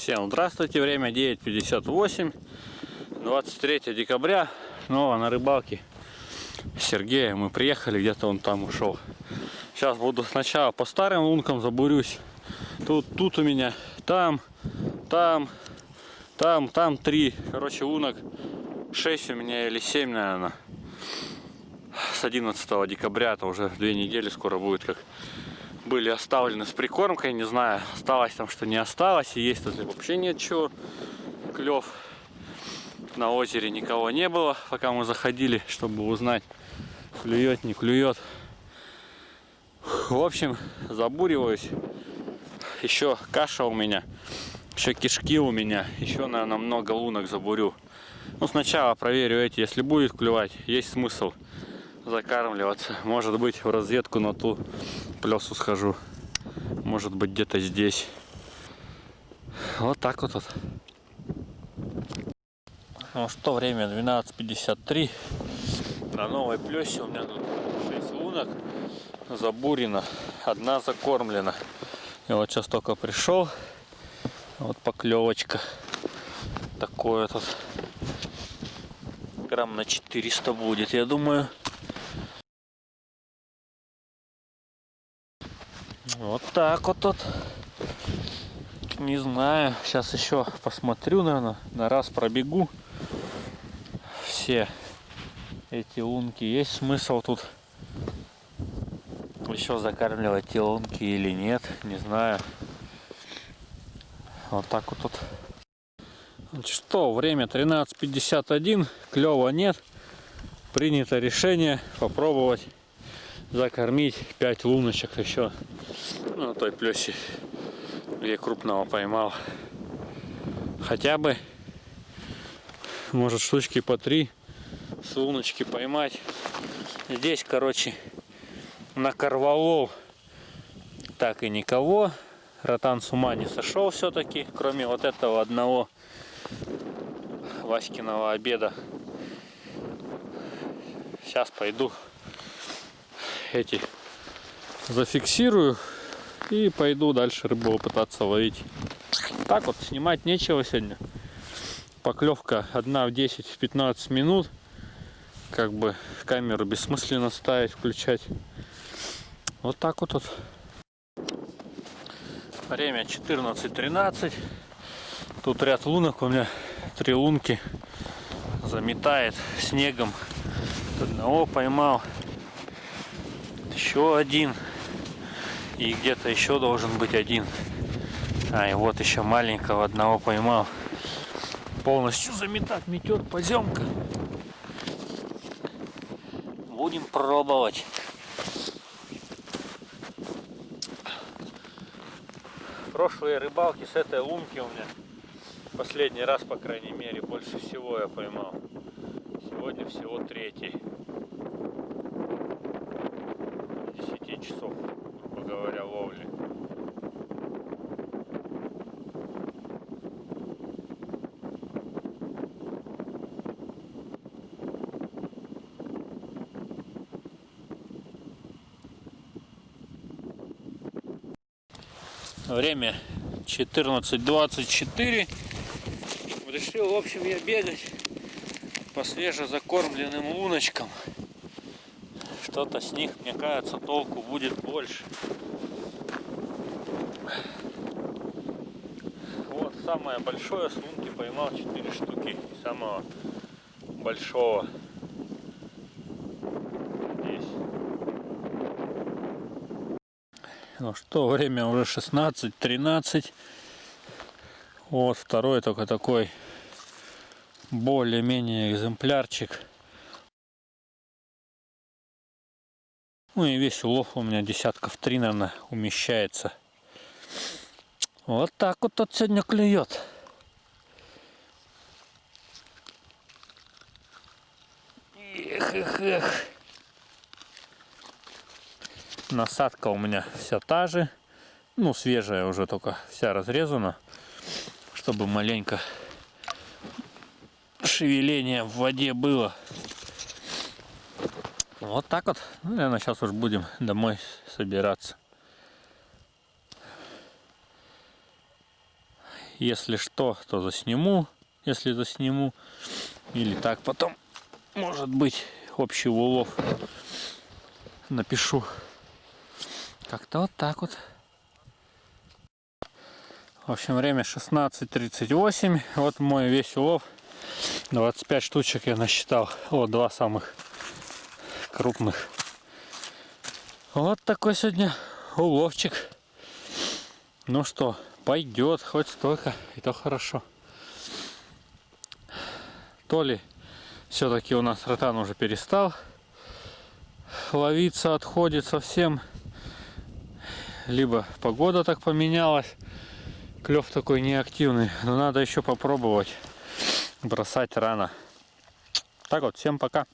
Всем здравствуйте, время 9.58, 23 декабря, снова на рыбалке Сергея. Мы приехали, где-то он там ушел. Сейчас буду сначала по старым лункам забурюсь. Тут, тут у меня, там, там, там, там три. Короче, лунок 6 у меня или 7, наверное. С 11 декабря, это уже две недели скоро будет, как были оставлены с прикормкой, не знаю, осталось там, что не осталось, и есть тут вообще ничего, клев. На озере никого не было, пока мы заходили, чтобы узнать, клюет, не клюет. В общем, забуриваюсь. Еще каша у меня, еще кишки у меня, еще, наверное, много лунок забурю. Ну, сначала проверю эти, если будет клювать, есть смысл закармливаться. Может быть, в разведку на ту плесу схожу. Может быть, где-то здесь. Вот так вот. Ну что, время 12.53. На новой плесе у меня тут 6 лунок забурено. Одна закормлена. Я вот сейчас только пришел. Вот поклевочка. Такое тут. Грамм на 400 будет, я думаю. Вот так вот тут. Не знаю. Сейчас еще посмотрю, наверное. На раз пробегу. Все эти лунки. Есть смысл тут еще закармливать эти лунки или нет. Не знаю. Вот так вот тут. Что, время 13.51. Клева нет. Принято решение попробовать закормить 5 луночек еще ну, на той плесе, где крупного поймал. Хотя бы, может, штучки по 3 с луночки поймать. Здесь, короче, накорвалол так и никого. Ротан с ума не сошел все-таки, кроме вот этого одного Васькиного обеда. Сейчас пойду эти зафиксирую и пойду дальше рыбу пытаться ловить. Так вот, снимать нечего сегодня. Поклевка одна в 10-15 минут. Как бы камеру бессмысленно ставить, включать. Вот так вот. вот. Время 14.13. Тут ряд лунок. У меня три лунки. Заметает снегом. Одного поймал еще один. И где-то еще должен быть один. А, и вот еще маленького одного поймал. Полностью заметать метет поземка. Будем пробовать. Прошлые рыбалки с этой лунки у меня последний раз, по крайней мере, больше всего я поймал. Сегодня всего третий. 10 часов, грубо говоря, ловли. Время 14.24. Решил, в общем, я бегать по свежезакормленным луночкам что-то с них, мне кажется, толку будет больше. Вот самое большое с лунки поймал 4 штуки самого большого здесь. Ну что, время уже 16-13. Вот второй только такой более-менее экземплярчик. Ну и весь улов у меня десятков три, наверное, умещается. Вот так вот тут сегодня клюет. Эх, эх, эх. Насадка у меня вся та же. Ну, свежая уже только вся разрезана. Чтобы маленько шевеление в воде было. Вот так вот. Ну, наверное, сейчас уж будем домой собираться. Если что, то засниму, если засниму. Или так потом, может быть, общий улов напишу. Как-то вот так вот. В общем, время 16.38. Вот мой весь улов. 25 штучек я насчитал. Вот два самых крупных. Вот такой сегодня уловчик. Ну что, пойдет хоть столько, и то хорошо. То ли все-таки у нас ротан уже перестал ловиться, отходит совсем. Либо погода так поменялась, клев такой неактивный. Но надо еще попробовать. Бросать рано. Так вот, всем пока.